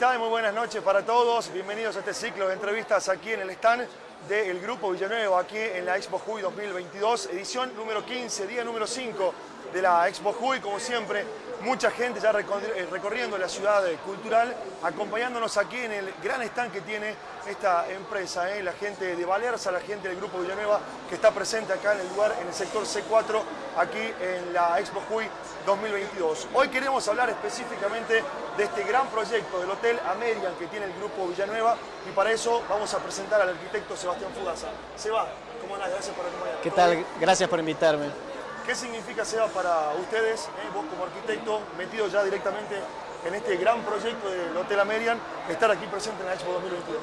Muy buenas noches para todos. Bienvenidos a este ciclo de entrevistas aquí en el stand del Grupo Villanueva, aquí en la Expo Juy 2022, edición número 15, día número 5 de la Expo Juy, como siempre, mucha gente ya eh, recorriendo la ciudad cultural, acompañándonos aquí en el gran stand que tiene esta empresa, ¿eh? la gente de Valerza, la gente del Grupo Villanueva, que está presente acá en el lugar, en el sector C4, aquí en la Expo Juy 2022. Hoy queremos hablar específicamente de este gran proyecto del Hotel American que tiene el Grupo Villanueva y para eso vamos a presentar al arquitecto Sebastián Fugaza. Seba, ¿cómo andás? Gracias por acompañarnos. ¿Qué tal? Gracias por invitarme. ¿Qué significa, Seba, para ustedes, eh, vos como arquitecto, metido ya directamente en este gran proyecto del Hotel American, estar aquí presente en la Expo 2022?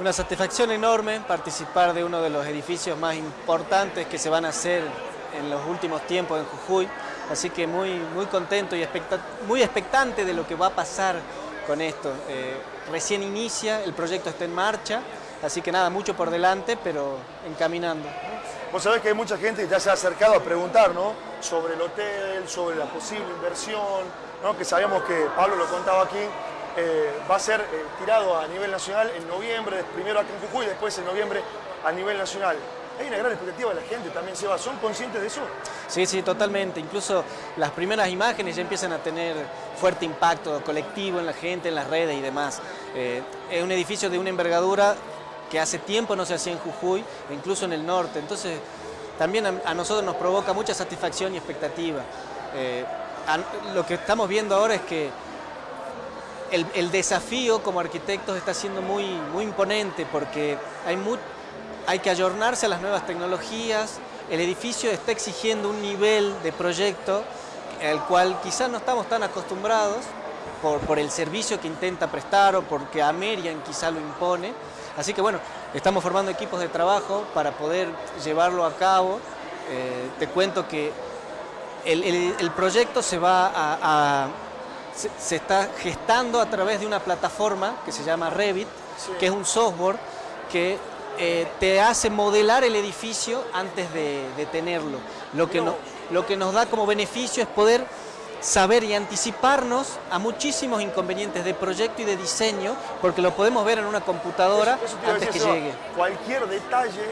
Una satisfacción enorme participar de uno de los edificios más importantes que se van a hacer en los últimos tiempos en Jujuy, así que muy, muy contento y muy expectante de lo que va a pasar con esto. Eh, recién inicia, el proyecto está en marcha, así que nada, mucho por delante, pero encaminando. Vos sabés que hay mucha gente que ya se ha acercado a preguntar ¿no? sobre el hotel, sobre la posible inversión, ¿no? que sabemos que Pablo lo contaba aquí, eh, va a ser eh, tirado a nivel nacional en noviembre, primero aquí en Jujuy, después en noviembre a nivel nacional. Hay una gran expectativa de la gente también, Seba. ¿Son conscientes de eso? Sí, sí, totalmente. Incluso las primeras imágenes ya empiezan a tener fuerte impacto colectivo en la gente, en las redes y demás. Eh, es un edificio de una envergadura que hace tiempo no se hacía en Jujuy, incluso en el norte. Entonces, también a, nosotros nos provoca mucha satisfacción y expectativa. Eh, lo que estamos viendo ahora es que el, desafío como arquitectos está siendo muy, muy imponente porque hay, que ayornarse a las nuevas tecnologías, el edificio está exigiendo un nivel de proyecto al cual quizás no estamos tan acostumbrados por, por el servicio que intenta prestar o porque Amerian quizá lo impone, Así que bueno, estamos formando equipos de trabajo para poder llevarlo a cabo. Eh, te cuento que el, proyecto se va a, se, está gestando a través de una plataforma que se llama Revit, que es un software que eh, te hace modelar el edificio antes de, tenerlo. Lo que, lo que nos da como beneficio es poder saber y anticiparnos a muchísimos inconvenientes de proyecto y de diseño, porque lo podemos ver en una computadora antes que llegue. Cualquier detalle,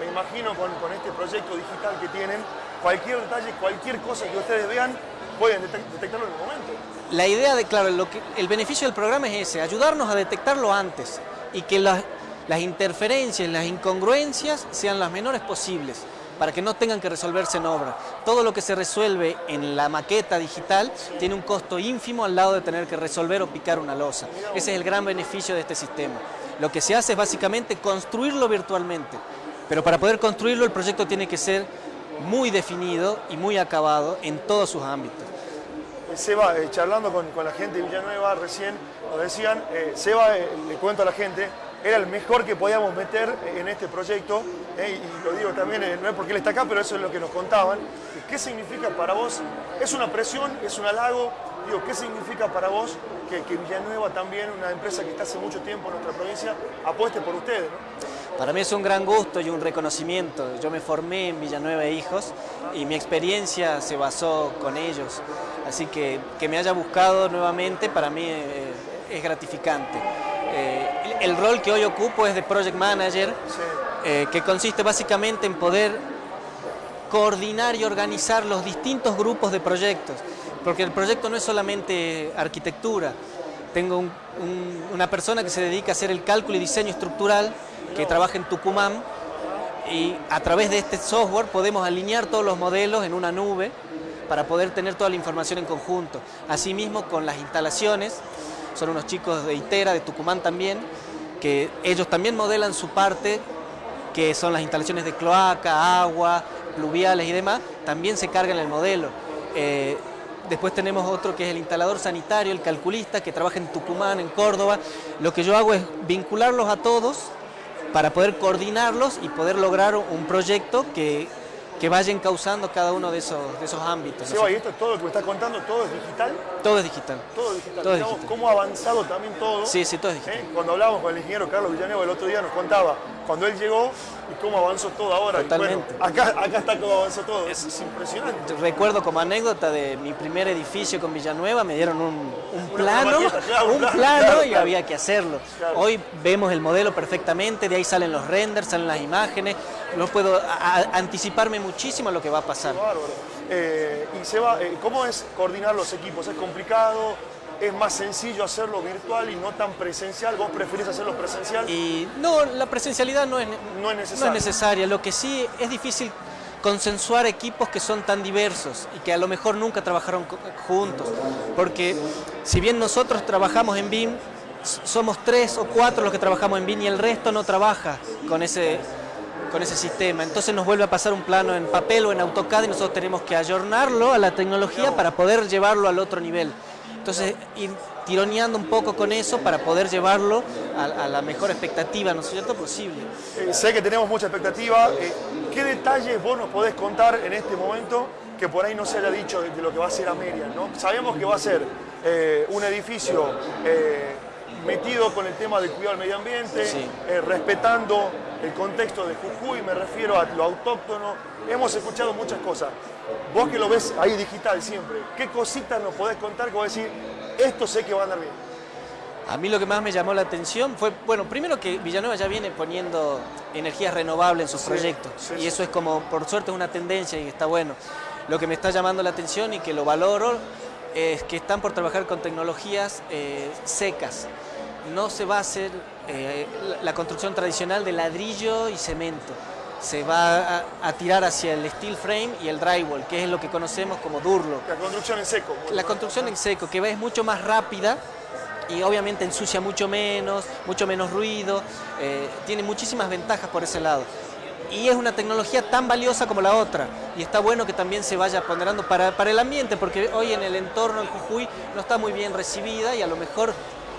me imagino con, este proyecto digital que tienen, cualquier detalle, cualquier cosa que ustedes vean, pueden detectarlo en el momento. La idea de, claro, lo que, el beneficio del programa es ese, ayudarnos a detectarlo antes y que las, las interferencias, las incongruencias sean las menores posibles para que no tengan que resolverse en obra. Todo lo que se resuelve en la maqueta digital tiene un costo ínfimo al lado de tener que resolver o picar una losa. Ese es el gran beneficio de este sistema. Lo que se hace es básicamente construirlo virtualmente, pero para poder construirlo el proyecto tiene que ser muy definido y muy acabado en todos sus ámbitos. Seba, eh, charlando con, la gente de Villanueva recién, nos decían, eh, Seba, eh, le cuento a la gente, era el mejor que podíamos meter en este proyecto, eh, y lo digo también, eh, no es porque él está acá, pero eso es lo que nos contaban. ¿Qué significa para vos? ¿Es una presión? ¿Es un halago? Digo, ¿qué significa para vos que, Villanueva también, una empresa que está hace mucho tiempo en nuestra provincia, apueste por ustedes? Para mí es un gran gusto y un reconocimiento. Yo me formé en Villanueva e Hijos y mi experiencia se basó con ellos. Así que que me haya buscado nuevamente para mí eh, es gratificante. Eh, el, rol que hoy ocupo es de Project Manager, eh, que consiste básicamente en poder coordinar y organizar los distintos grupos de proyectos, porque el proyecto no es solamente arquitectura. Tengo una persona que se dedica a hacer el cálculo y diseño estructural, que trabaja en Tucumán, y a través de este software podemos alinear todos los modelos en una nube para poder tener toda la información en conjunto. Asimismo, con las instalaciones, son unos chicos de Itera, de Tucumán también, que ellos también modelan su parte, que son las instalaciones de cloaca, agua, pluviales y demás, también se cargan el modelo. Eh, después tenemos otro que es el instalador sanitario, el calculista, que trabaja en Tucumán, en Córdoba. Lo que yo hago es vincularlos a todos para poder coordinarlos y poder lograr un proyecto que que vayan causando cada uno de esos, de esos ámbitos. Seba, y esto todo lo que me estás contando, ¿todo es digital? Todo es digital. Todo es digital. Todo es digital. ¿Cómo ha avanzado también todo? Sí, sí, todo es digital. ¿Eh? Cuando hablábamos con el ingeniero Carlos Villanueva el otro día nos contaba cuando él llegó y cómo avanzó todo ahora. Totalmente. acá, acá está cómo avanzó todo, es, impresionante. Recuerdo como anécdota de mi primer edificio con Villanueva, me dieron un, plano, un, plano y había que hacerlo. Hoy vemos el modelo perfectamente, de ahí salen los renders, salen las imágenes, no puedo anticiparme muchísimo a lo que va a pasar. Eh, y Seba, eh, ¿cómo es coordinar los equipos? ¿Es complicado? Es más sencillo hacerlo virtual y no tan presencial? ¿Vos preferís hacerlo presencial? Y no, la presencialidad no es, no es, necesaria. no es necesaria. Lo que sí es difícil consensuar equipos que son tan diversos y que a lo mejor nunca trabajaron juntos. Porque si bien nosotros trabajamos en BIM, somos tres o cuatro los que trabajamos en BIM y el resto no trabaja con ese, con ese sistema. Entonces nos vuelve a pasar un plano en papel o en AutoCAD y nosotros tenemos que ayornarlo a la tecnología para poder llevarlo al otro nivel. Entonces, ir tironeando un poco con eso para poder llevarlo a, la mejor expectativa, ¿no es cierto?, posible. Eh, sé que tenemos mucha expectativa. Eh, ¿Qué detalles vos nos podés contar en este momento que por ahí no se haya dicho de, lo que va a ser Ameria? ¿no? Sabemos que va a ser eh, un edificio metido con el tema del cuidado del medio ambiente, respetando el contexto de Jujuy, me refiero a lo autóctono. Hemos escuchado muchas cosas. Vos que lo ves ahí digital siempre, ¿qué cositas nos podés contar que vos decir, esto sé que va a andar bien? A mí lo que más me llamó la atención fue, bueno, primero que Villanueva ya viene poniendo energías renovables en sus proyectos y eso es como, por suerte, una tendencia y está bueno. Lo que me está llamando la atención y que lo valoro es que están por trabajar con tecnologías eh, secas. No se va a hacer eh, la construcción tradicional de ladrillo y cemento se va a, tirar hacia el steel frame y el drywall, que es lo que conocemos como Durlo. La construcción en seco. La construcción en seco, que es mucho más rápida y obviamente ensucia mucho menos, mucho menos ruido, eh, tiene muchísimas ventajas por ese lado. Y es una tecnología tan valiosa como la otra. Y está bueno que también se vaya ponderando para, para el ambiente, porque hoy en el entorno en Jujuy no está muy bien recibida y a lo mejor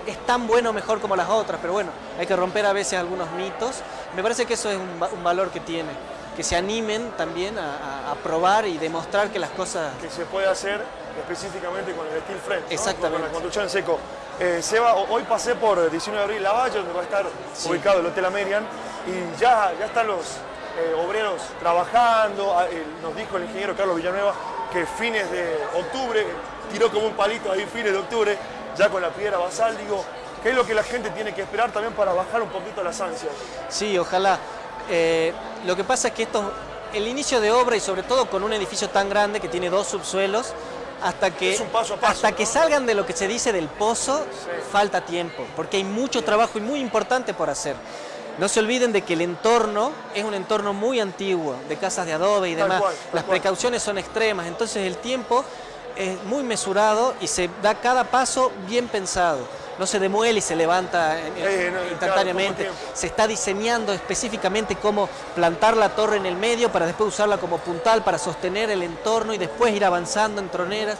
es tan bueno o mejor como las otras, pero bueno, hay que romper a veces algunos mitos. Me parece que eso es un, valor que tiene, que se animen también a, probar y demostrar que las cosas... Que se puede hacer específicamente con el steel frame, Exactamente. con la construcción en seco. Eh, Seba, hoy pasé por 19 de abril Lavalle, donde va a estar ubicado el Hotel Amerian, y ya, ya están los eh, obreros trabajando. Ah, nos dijo el ingeniero Carlos Villanueva que fines de octubre, tiró como un palito ahí fines de octubre, ya con la piedra basal, digo, ¿qué es lo que la gente tiene que esperar también para bajar un poquito las ansias? Sí, ojalá. Eh, lo que pasa es que esto, el inicio de obra y sobre todo con un edificio tan grande que tiene dos subsuelos, hasta que, hasta que salgan de lo que se dice del pozo, falta tiempo, porque hay mucho trabajo y muy importante por hacer. No se olviden de que el entorno es un entorno muy antiguo, de casas de adobe y demás. Las precauciones son extremas, entonces el tiempo es muy mesurado y se da cada paso bien pensado. No se demuele y se levanta instantáneamente. se está diseñando específicamente cómo plantar la torre en el medio para después usarla como puntal para sostener el entorno y después ir avanzando en troneras.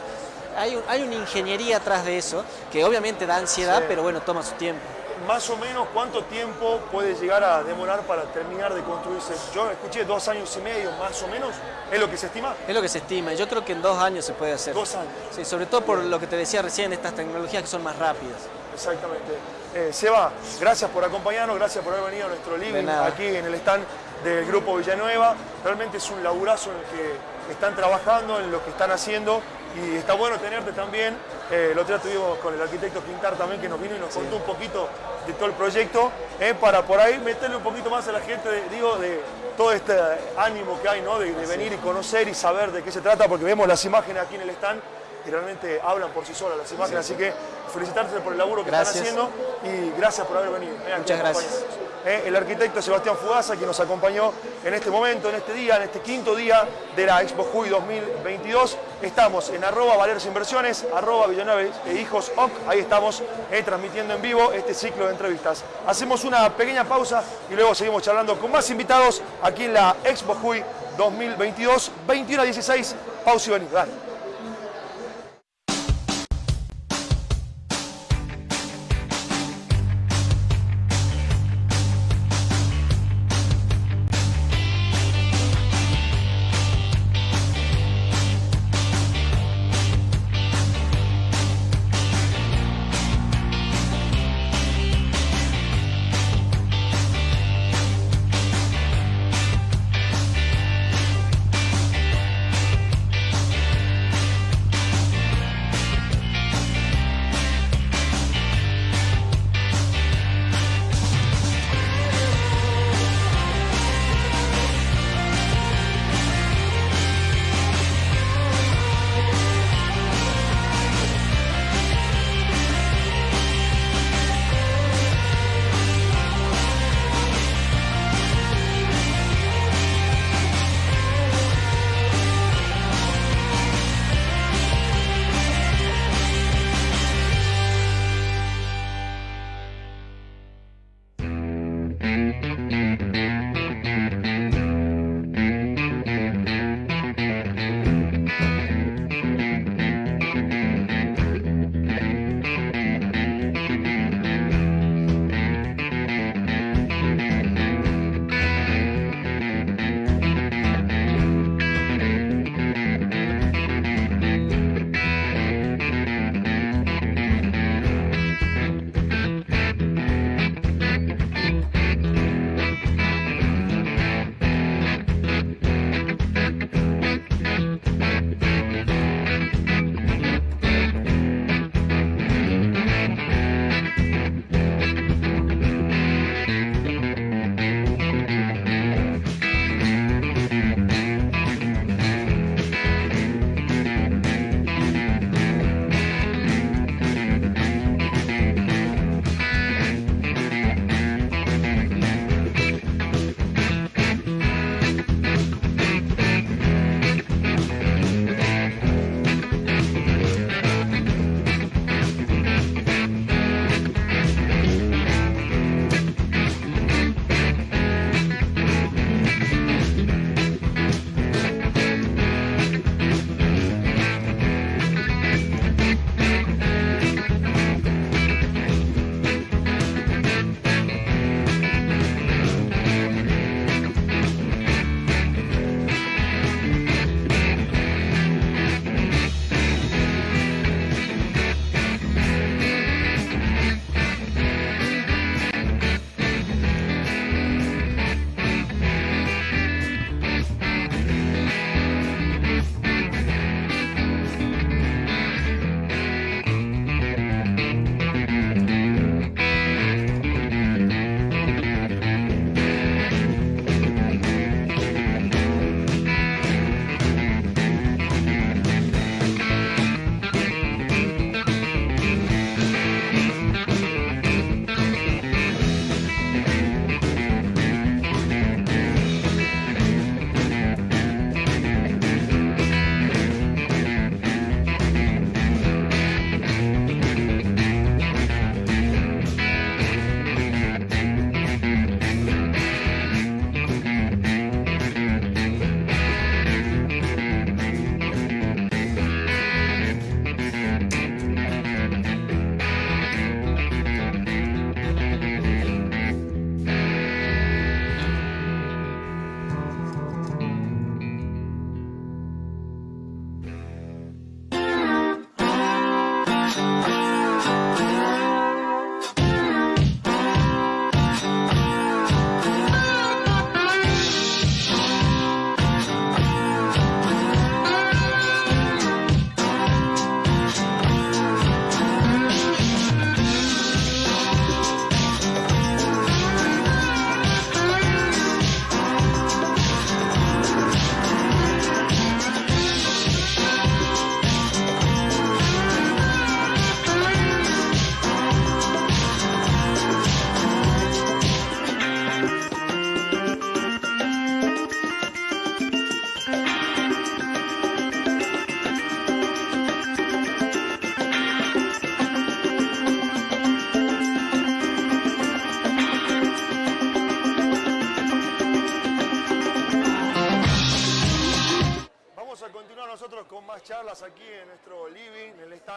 Hay, hay una ingeniería atrás de eso que obviamente da ansiedad, pero bueno, toma su tiempo más o menos cuánto tiempo puede llegar a demorar para terminar de construirse. Yo escuché dos años y medio, más o menos. ¿Es lo que se estima? Es lo que se estima. Yo creo que en dos años se puede hacer. Dos años. Sí, sobre todo por lo que te decía recién, estas tecnologías que son más rápidas. Exactamente. Eh, Seba, gracias por acompañarnos, gracias por haber venido a nuestro living aquí en el stand del Grupo Villanueva. Realmente es un laburazo en el que están trabajando, en lo que están haciendo y está bueno tenerte también. Eh, el otro día estuvimos con el arquitecto Quintar también que nos vino y nos contó un poquito de todo el proyecto, eh, para por ahí meterle un poquito más a la gente, digo, de todo este ánimo que hay, ¿no? De, venir y conocer y saber de qué se trata, porque vemos las imágenes aquí en el stand y realmente hablan por sí solas las imágenes, así que felicitarte por el laburo que están haciendo y gracias por haber venido. Eh, Muchas gracias. Eh, el arquitecto Sebastián Fugaza, que nos acompañó en este momento, en este día, en este quinto día de la Expo Juy 2022. Estamos en arroba Valeros Inversiones, arroba Villanueva e Hijos OC, ahí estamos eh, transmitiendo en vivo este ciclo de entrevistas. Hacemos una pequeña pausa y luego seguimos charlando con más invitados aquí en la Expo Juy 2022, 21 a 16. Pausa y venid.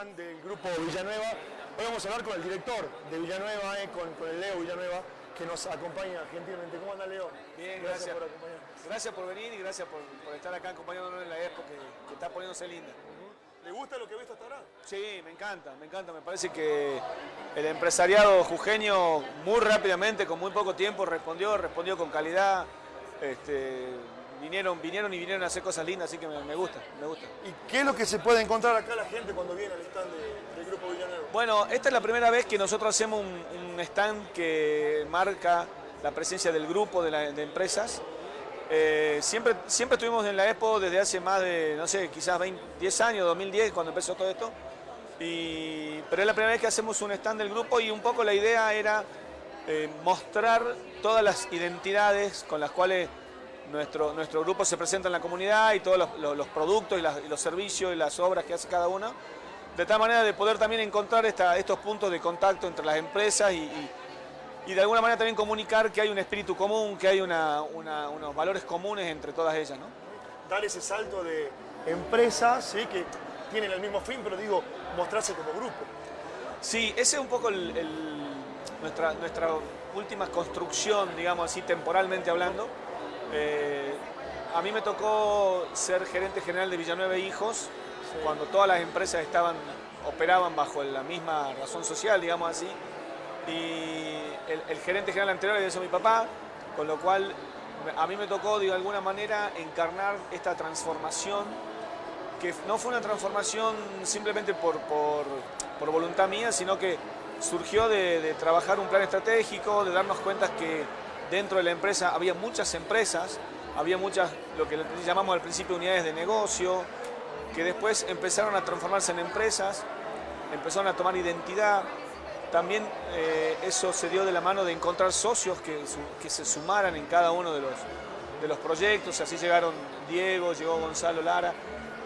Del grupo Villanueva. Hoy vamos a hablar con el director de Villanueva, eh, con, el Leo Villanueva, que nos acompaña gentilmente. ¿Cómo anda Leo? Bien, gracias. por acompañarnos. Gracias por venir y gracias por, estar acá acompañándonos en la expo que, está poniéndose linda. ¿Le gusta lo que ha visto hasta ahora? Sí, me encanta, me encanta. Me parece que el empresariado jujeño muy rápidamente, con muy poco tiempo, respondió, respondió con calidad. Este, vinieron, vinieron y vinieron a hacer cosas lindas, así que me, gusta, me gusta. ¿Y qué es lo que se puede encontrar acá la gente cuando viene al stand del Grupo Villanueva? Bueno, esta es la primera vez que nosotros hacemos un, stand que marca la presencia del grupo de, empresas. Eh, siempre, siempre estuvimos en la Expo desde hace más de, no sé, quizás 10 años, 2010, cuando empezó todo esto. pero es la primera vez que hacemos un stand del grupo y un poco la idea era eh, mostrar todas las identidades con las cuales nuestro, nuestro grupo se presenta en la comunidad y todos los, productos y, los servicios y las obras que hace cada uno, de tal manera de poder también encontrar estos puntos de contacto entre las empresas y, de alguna manera también comunicar que hay un espíritu común, que hay unos valores comunes entre todas ellas. ¿no? Dar ese salto de empresas ¿sí? que tienen el mismo fin, pero digo, mostrarse como grupo. Sí, ese es un poco nuestra, nuestra última construcción, digamos así, temporalmente hablando. Eh, a mí me tocó ser gerente general de Villanueva Hijos, cuando todas las empresas estaban, operaban bajo la misma razón social, digamos así. Y el, gerente general anterior era mi papá, con lo cual a mí me tocó de alguna manera encarnar esta transformación que no fue una transformación simplemente por, por, por voluntad mía, sino que surgió de, de, trabajar un plan estratégico, de darnos cuenta que dentro de la empresa había muchas empresas, había muchas, lo que llamamos al principio unidades de negocio, que después empezaron a transformarse en empresas, empezaron a tomar identidad. También eh, eso se dio de la mano de encontrar socios que, que se sumaran en cada uno de los, de los proyectos. Así llegaron Diego, llegó Gonzalo Lara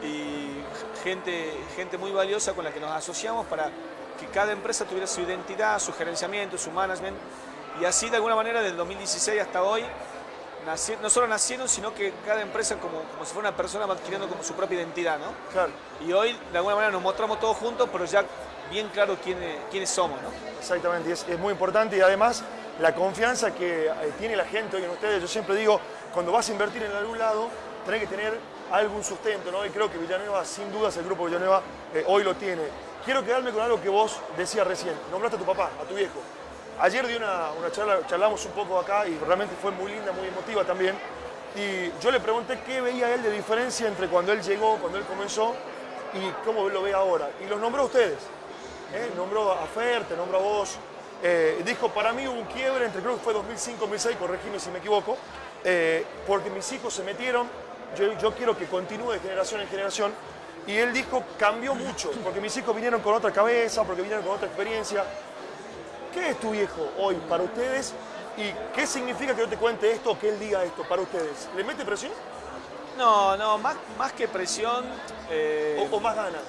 y gente, gente muy valiosa con la que nos asociamos para que cada empresa tuviera su identidad, su gerenciamiento, su management. Y así de alguna manera desde el 2016 hasta hoy no solo nacieron, sino que cada empresa como, como si fuera una persona va adquiriendo como su propia identidad, ¿no? Claro. Y hoy, de alguna manera, nos mostramos todos juntos, pero ya bien claro quiénes, quiénes somos, ¿no? Exactamente, es, es muy importante y además la confianza que eh, tiene la gente hoy en ustedes. Yo siempre digo, cuando vas a invertir en algún lado, tenés que tener algún sustento, ¿no? Y creo que Villanueva, sin dudas, el grupo Villanueva eh, hoy lo tiene. Quiero quedarme con algo que vos decías recién. Nombraste a tu papá, a tu viejo. Ayer di una, una charla, charlamos un poco acá y realmente fue muy linda, muy emotiva también. Y yo le pregunté qué veía él de diferencia entre cuando él llegó, cuando él comenzó y cómo lo ve ahora. Y los nombró a ustedes. ¿eh? Nombró a Fer, te nombró a vos. Eh, dijo, para mí un quiebre entre, creo que fue 2005-2006, corregime si me equivoco, eh, porque mis hijos se metieron, yo, yo quiero que continúe de generación en generación. Y él dijo, cambió mucho, porque mis hijos vinieron con otra cabeza, porque vinieron con otra experiencia. ¿Qué es tu viejo hoy para ustedes? ¿Y qué significa que yo te cuente esto o que él diga esto para ustedes? ¿Le mete presión? No, no, más, más que presión... Eh, o, o, más ganas?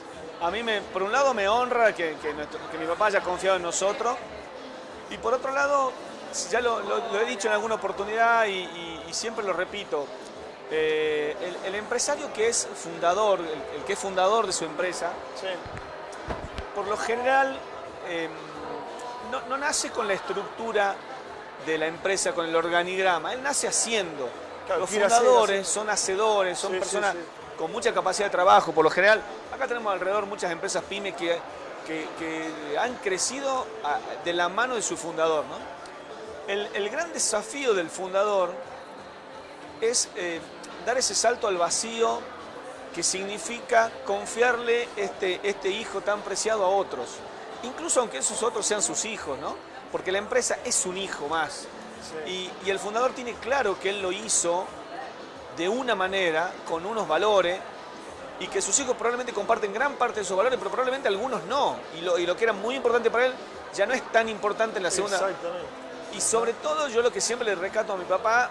A mí, me, por un lado, me honra que, que, nuestro, que, mi papá haya confiado en nosotros. Y por otro lado, ya lo, lo, lo he dicho en alguna oportunidad y, y, y siempre lo repito, eh, el, el, empresario que es fundador, el, el, que es fundador de su empresa, sí. por lo general... Eh, no, no, nace con la estructura de la empresa, con el organigrama, él nace haciendo. Claro, Los fundadores hacer, son hacedores, son sí, personas sí, sí. con mucha capacidad de trabajo. Por lo general, acá tenemos alrededor muchas empresas pymes que, que, que han crecido a, de la mano de su fundador. ¿no? El, el, gran desafío del fundador es eh, dar ese salto al vacío que significa confiarle este, este hijo tan preciado a otros incluso aunque esos otros sean sus hijos, ¿no? Porque la empresa es un hijo más. Sí. Y, y, el fundador tiene claro que él lo hizo de una manera, con unos valores, y que sus hijos probablemente comparten gran parte de esos valores, pero probablemente algunos no. Y lo, y lo que era muy importante para él ya no es tan importante en la segunda. Y sobre todo yo lo que siempre le rescato a mi papá,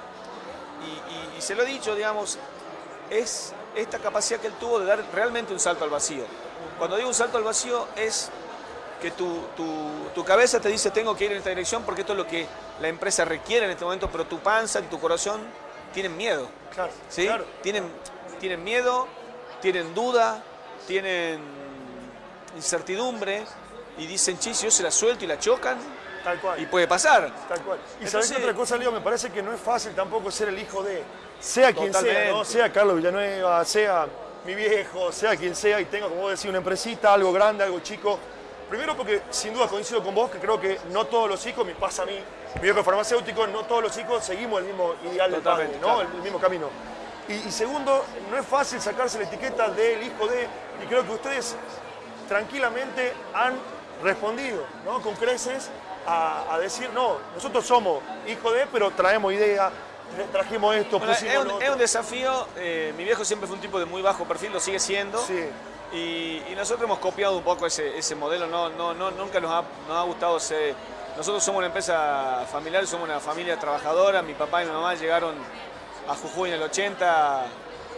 y, y se lo he dicho, digamos, es esta capacidad que él tuvo de dar realmente un salto al vacío. Cuando digo un salto al vacío es que tu, tu, tu, cabeza te dice tengo que ir en esta dirección porque esto es lo que la empresa requiere en este momento, pero tu panza y tu corazón tienen miedo. Claro, ¿sí? claro. Tienen, tienen miedo, tienen duda, tienen incertidumbre y dicen, chis, yo se la suelto y la chocan. Tal cual. Y puede pasar. Tal cual. Y Entonces, sabes otra cosa, Leo, me parece que no es fácil tampoco ser el hijo de, sea quien totalmente. sea, ¿no? sea Carlos Villanueva, sea mi viejo, sea quien sea, y tenga, como vos decís, una empresita, algo grande, algo chico, Primero porque sin duda coincido con vos que creo que no todos los hijos, me pasa a mí, mi viejo farmacéutico, no todos los hijos seguimos el mismo ideal del padre, ¿no? Claro. El, el, mismo camino. Y, y, segundo, no es fácil sacarse la etiqueta del hijo de, y creo que ustedes tranquilamente han respondido, ¿no? Con creces a, a decir, no, nosotros somos hijo de, pero traemos idea, trajimos esto, bueno, pusimos es, un, es un desafío, eh, mi viejo siempre fue un tipo de muy bajo perfil, lo sigue siendo. Sí. Y, nosotros hemos copiado un poco ese, ese modelo, no, no, no, nunca nos ha, nos ha gustado ser... Nosotros somos una empresa familiar, somos una familia trabajadora, mi papá y mi mamá llegaron a Jujuy en el 80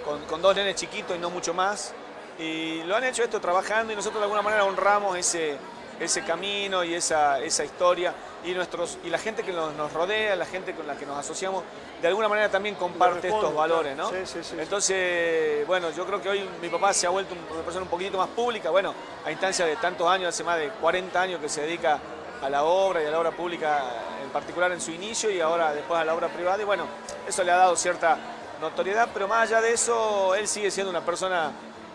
con, con dos nenes chiquitos y no mucho más, y lo han hecho esto trabajando y nosotros de alguna manera honramos ese, ese camino y esa, esa historia. Y, nuestros, y la gente que nos, nos, rodea, la gente con la que nos asociamos, de alguna manera también comparte estos valores, ¿no? Sí, sí, sí, Entonces, bueno, yo creo que hoy mi papá se ha vuelto una persona un poquito más pública, bueno, a instancia de tantos años, hace más de 40 años que se dedica a la obra y a la obra pública en particular en su inicio y ahora después a la obra privada. Y bueno, eso le ha dado cierta notoriedad, pero más allá de eso, él sigue siendo una persona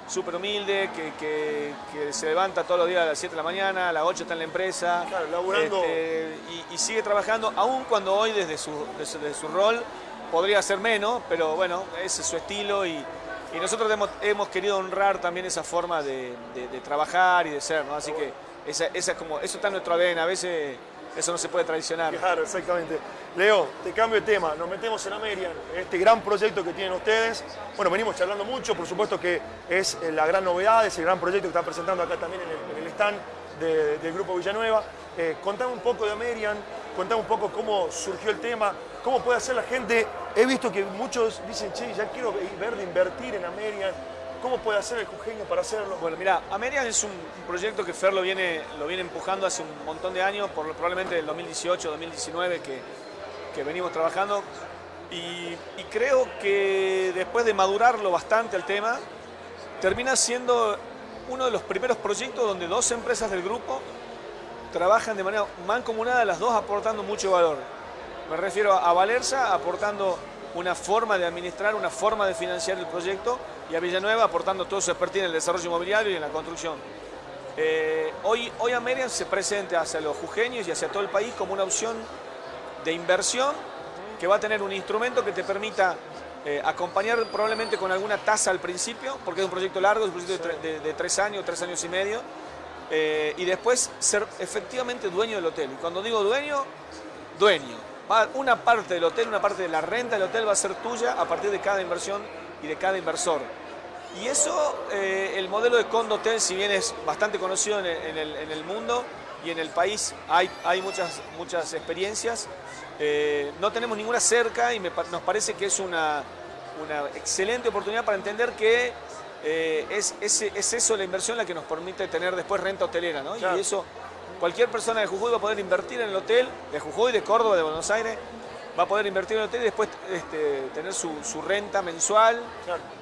súper humilde, que, que, que, se levanta todos los días a las 7 de la mañana, a las 8 está en la empresa. Claro, laburando. Este, y, y, sigue trabajando, aun cuando hoy desde su, desde su rol podría ser menos, pero bueno, ese es su estilo y, Y nosotros hemos, querido honrar también esa forma de, trabajar y de ser, ¿no? Así que esa, esa como, eso está en nuestro ADN, a veces eso no se puede traicionar. Claro, exactamente. Leo, te cambio de tema, nos metemos en Amerian, este gran proyecto que tienen ustedes. Bueno, venimos charlando mucho, por supuesto que es eh, la gran novedad, es el gran proyecto que están presentando acá también en el, stand del Grupo Villanueva. Eh, contame un poco de Amerian, contame un poco cómo surgió el tema, cómo puede hacer la gente. He visto que muchos dicen, che, ya quiero ver de invertir en Amerian. ¿Cómo puede hacer el jujeño para hacerlo? Bueno, mira, Amerian es un proyecto que Fer lo viene, lo viene empujando hace un montón de años, por, probablemente del 2018, 2019, que, que venimos trabajando. Y, creo que después de madurarlo bastante el tema, termina siendo uno de los primeros proyectos donde dos empresas del grupo trabajan de manera mancomunada, las dos aportando mucho valor. Me refiero a Valerza aportando una forma de administrar, una forma de financiar el proyecto y a Villanueva aportando todo su expertise en el desarrollo inmobiliario y en la construcción. Eh, hoy, hoy Amerian se presenta hacia los jujeños y hacia todo el país como una opción de inversión que va a tener un instrumento que te permita eh, acompañar probablemente con alguna tasa al principio, porque es un proyecto largo, es un proyecto de, tres años, tres años y medio, eh, y después ser efectivamente dueño del hotel. Y cuando digo dueño, dueño. una parte del hotel, una parte de la renta del hotel va a ser tuya a partir de cada inversión y de cada inversor. Y eso, eh, el modelo de Condotel, si bien es bastante conocido en el, mundo y en el país, hay, hay muchas, muchas experiencias, eh, no tenemos ninguna cerca y nos parece que es una, una excelente oportunidad para entender que eh, es, es, eso la inversión la que nos permite tener después renta hotelera, ¿no? Y eso, cualquier persona de Jujuy va a poder invertir en el hotel, de Jujuy, de Córdoba, de Buenos Aires, va a poder invertir en el hotel y después este, tener su, renta mensual.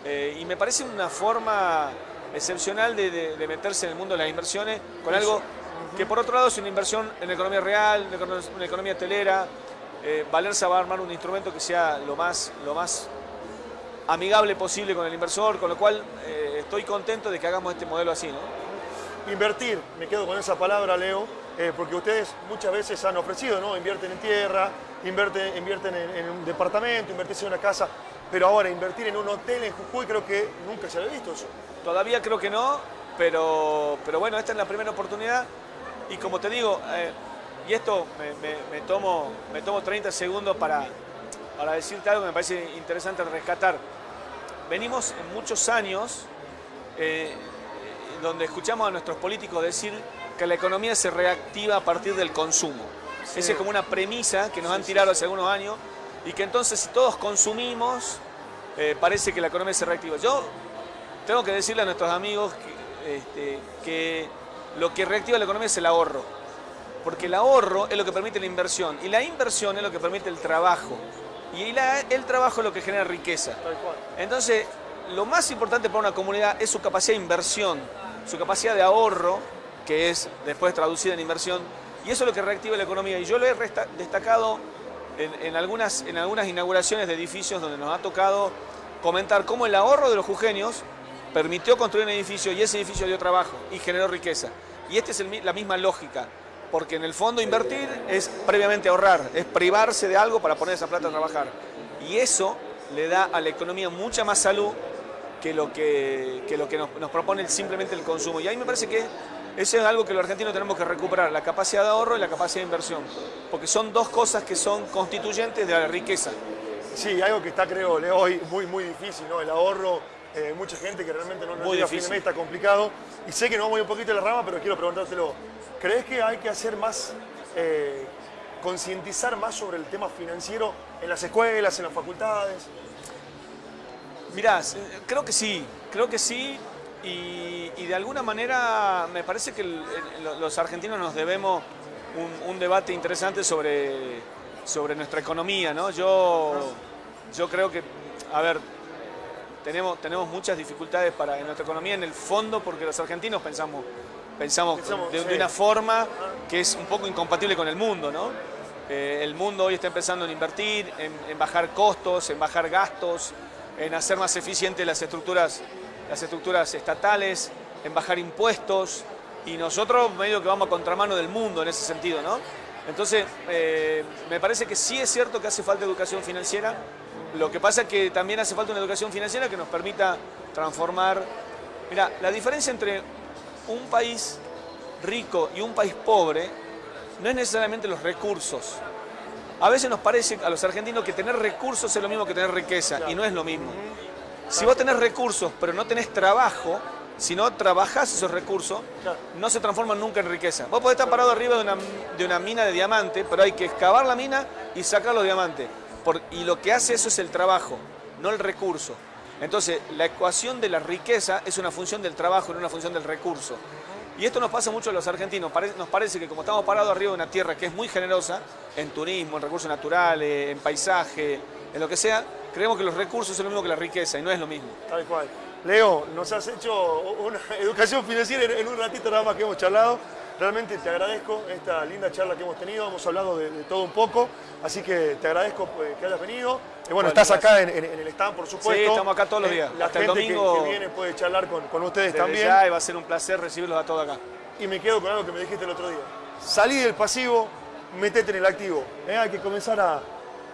Eh, y me parece una forma excepcional de, meterse en el mundo de las inversiones con algo que por otro lado es una inversión en economía real, en economía hotelera. Eh, Valerza va a armar un instrumento que sea lo más, lo más amigable posible con el inversor, con lo cual eh, estoy contento de que hagamos este modelo así. ¿no? Invertir, me quedo con esa palabra, Leo, porque ustedes muchas veces han ofrecido, ¿no? Invierten en tierra, invierten, invierten en, un departamento, invertirse en una casa, pero ahora invertir en un hotel en Jujuy creo que nunca se había visto eso. Todavía creo que no, pero, pero bueno, esta es la primera oportunidad y como te digo, eh, y esto me, tomo, me tomo 30 segundos para, para decirte algo que me parece interesante rescatar. Venimos en muchos años eh, donde escuchamos a nuestros políticos decir que la economía se reactiva a partir del consumo. Esa es como una premisa que nos han tirado hace algunos años y que entonces si todos consumimos, eh, parece que la economía se reactiva. Yo tengo que decirle a nuestros amigos que, este, que lo que reactiva la economía es el ahorro. Porque el ahorro es lo que permite la inversión y la inversión es lo que permite el trabajo. Y el trabajo es lo que genera riqueza. Entonces, lo más importante para una comunidad es su capacidad de inversión, su capacidad de ahorro, que es después traducida en inversión, y eso es lo que reactiva la economía. Y yo lo he destacado en, algunas, en algunas inauguraciones de edificios donde nos ha tocado comentar cómo el ahorro de los jujeños permitió construir un edificio y ese edificio dio trabajo y generó riqueza. Y esta es la misma lógica, porque en el fondo invertir es previamente ahorrar, es privarse de algo para poner esa plata a trabajar. Y eso le da a la economía mucha más salud que lo que, lo que nos, nos propone simplemente el consumo. Y ahí me parece que eso es algo que los argentinos tenemos que recuperar, la capacidad de ahorro y la capacidad de inversión, porque son dos cosas que son constituyentes de la riqueza. Sí, algo que está, creo, hoy muy, muy difícil, ¿no? El ahorro, eh, mucha gente que realmente no, no llega a fin de mes, está complicado. Y sé que nos vamos un poquito de la rama, pero quiero preguntártelo. ¿Crees que hay que hacer más, eh, concientizar más sobre el tema financiero en las escuelas, en las facultades? Mirá, creo que sí, creo que sí, y, de alguna manera me parece que los argentinos nos debemos un, debate interesante sobre, sobre nuestra economía. ¿no? Yo, yo creo que, a ver, tenemos, tenemos muchas dificultades para en nuestra economía en el fondo porque los argentinos pensamos, pensamos, de, una forma que es un poco incompatible con el mundo. ¿no? Eh, el mundo hoy está empezando a invertir, en, en bajar costos, en bajar gastos, en hacer más eficientes las estructuras las estructuras estatales, en bajar impuestos, y nosotros medio que vamos a contramano del mundo en ese sentido, ¿no? Entonces, eh, me parece que sí es cierto que hace falta educación financiera, Lo que pasa es que también hace falta una educación financiera que nos permita transformar... Mira, la diferencia entre un país rico y un país pobre no es necesariamente los recursos. A veces nos parece a los argentinos que tener recursos es lo mismo que tener riqueza y no es lo mismo. Si vos tenés recursos pero no tenés trabajo, si no trabajás esos recursos, no se transforman nunca en riqueza. Vos podés estar parado arriba de una, de una mina de diamante, pero hay que excavar la mina y sacar los diamantes. y lo que hace eso es el trabajo, no el recurso. Entonces, la ecuación de la riqueza es una función del trabajo, no una función del recurso. Y esto nos pasa mucho a los argentinos. Nos parece que como estamos parados arriba de una tierra que es muy generosa, en turismo, en recursos naturales, en paisaje, en lo que sea, creemos que los recursos son lo mismo que la riqueza y no es lo mismo. Tal cual. Leo, nos has hecho una educación financiera en un ratito nada más que hemos charlado. Realmente te agradezco esta linda charla que hemos tenido, hemos hablado de, todo un poco, así que te agradezco pues, que hayas venido. Y bueno, estás acá en, el stand, por supuesto. Sí, estamos acá todos los eh, días. la gente que, viene puede charlar con, ustedes también. Ya, y va a ser un placer recibirlos a todos acá. Y me quedo con algo que me dijiste el otro día. Salí del pasivo, metete en el activo. ¿eh? Hay que comenzar a,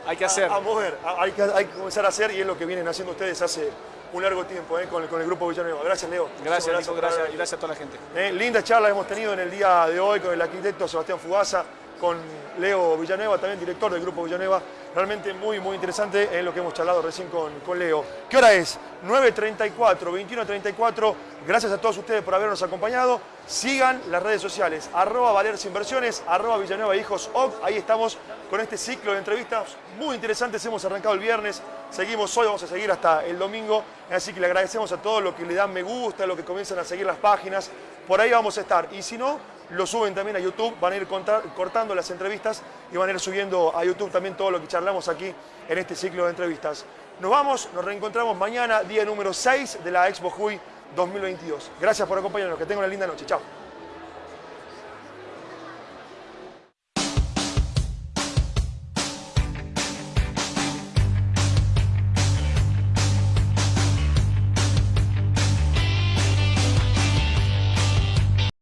hay que hacer. a, mover, hay, que, hay que comenzar a hacer y es lo que vienen haciendo ustedes hace un largo tiempo eh, con, el, con, el, Grupo Villanueva. Gracias, Leo. Gracias, gracias, gracias, y gracias a toda la gente. Eh, linda charla hemos tenido en el día de hoy con el arquitecto Sebastián Fugaza, con Leo Villanueva, también director del Grupo Villanueva. Realmente muy, muy interesante en lo que hemos charlado recién con, con Leo. ¿Qué hora es? 9.34, 21.34. Gracias a todos ustedes por habernos acompañado. Sigan las redes sociales, arroba Valeros Inversiones, arroba Villanueva Hijos OC. Ahí estamos con este ciclo de entrevistas muy interesantes. Hemos arrancado el viernes, seguimos hoy, vamos a seguir hasta el domingo. Así que le agradecemos a todos los que le dan me gusta, los que comienzan a seguir las páginas. Por ahí vamos a estar. Y si no, lo suben también a YouTube, van a ir cortando las entrevistas y van a ir subiendo a YouTube también todo lo que charlamos aquí en este ciclo de entrevistas. Nos vamos, nos reencontramos mañana, día número 6 de la Expo Juy 2022. Gracias por acompañarnos, que tengan una linda noche. Chao.